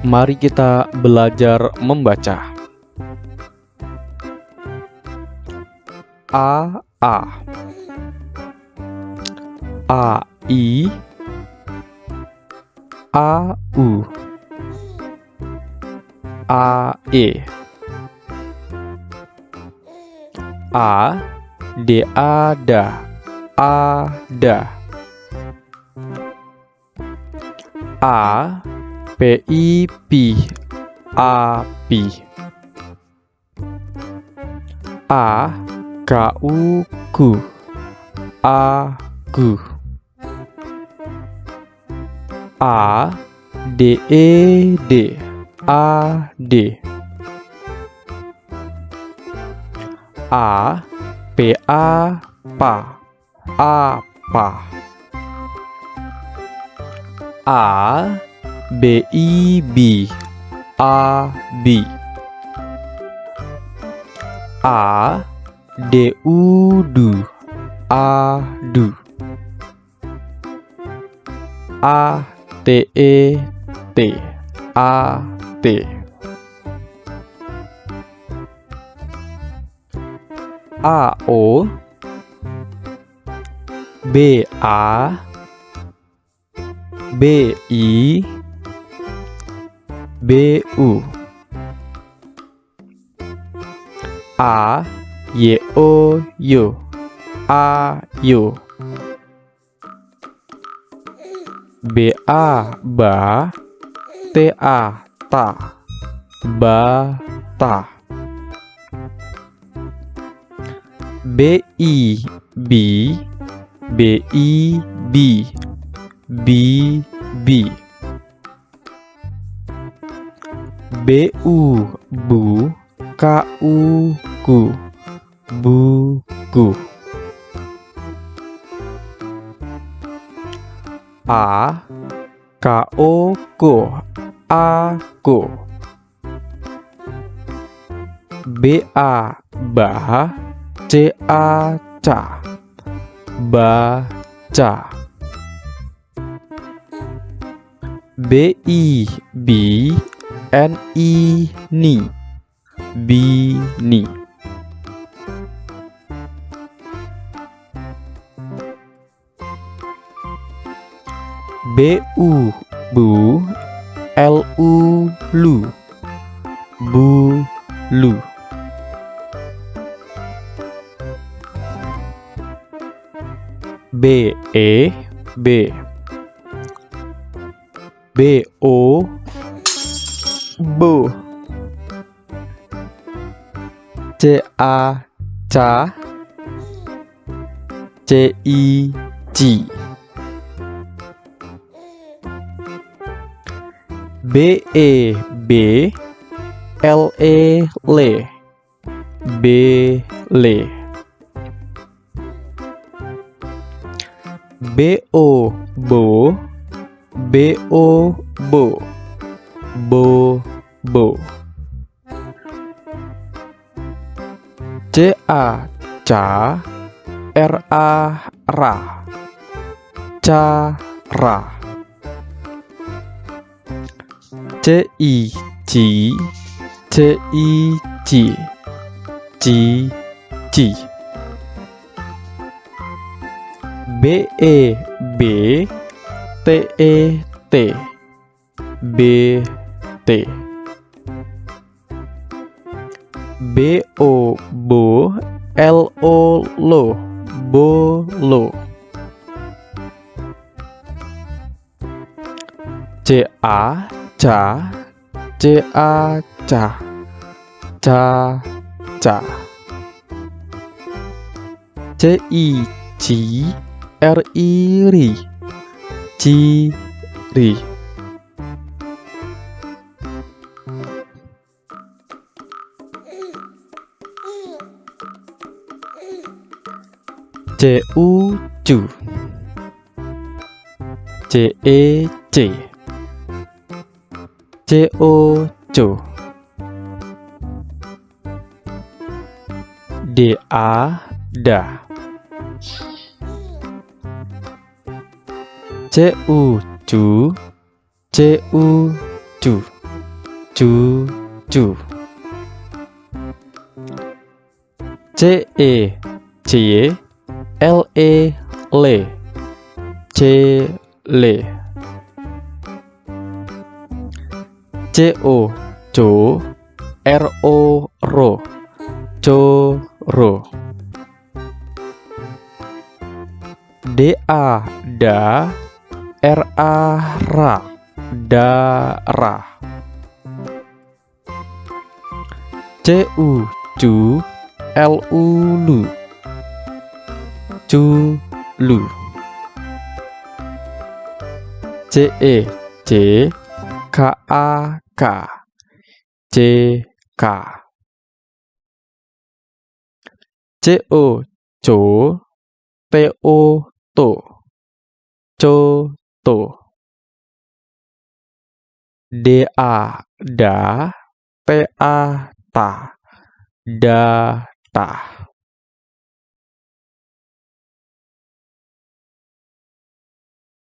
Mari kita belajar membaca. A A. A I. A U. A E. A D A da A da A P I P A Ku A Gu A D E D A D A P A Pa A Pa A B I B A B. A D U Du A Du A T E T. A T. A O. B A. B I B U. A Y O Yo A Yo B A Ba T A Ta Ba Ta B I B. B I B. B B B U Bu K U Ku Bu Ku. A K O Ko A Ko B A Ba C A Ca Ba Ca. B I B N I Ni Bini. B U Bu. L U Lu Bu Lu. B E B. B O Bo C A Ca C I Ci B E B L E Le B Le B O Bo B O Bo Bo Bo. C A Ca R A Ra Cara C I Ci C I Ci Ci Ci B E B. T E T. B T. B O Bo L O Lo Bolo C A Ca C A Ca Ca Ca C I Ci R I Ri Ci Ri C U Cu C E C C O Co D A Da C U Cu C U Cu cucu C E C L E le cele C O co R O ro coro D A da R A ra darah C U cu L U lu culu C E C K A K. C K. C O co T O to co to D A da T A ta da ta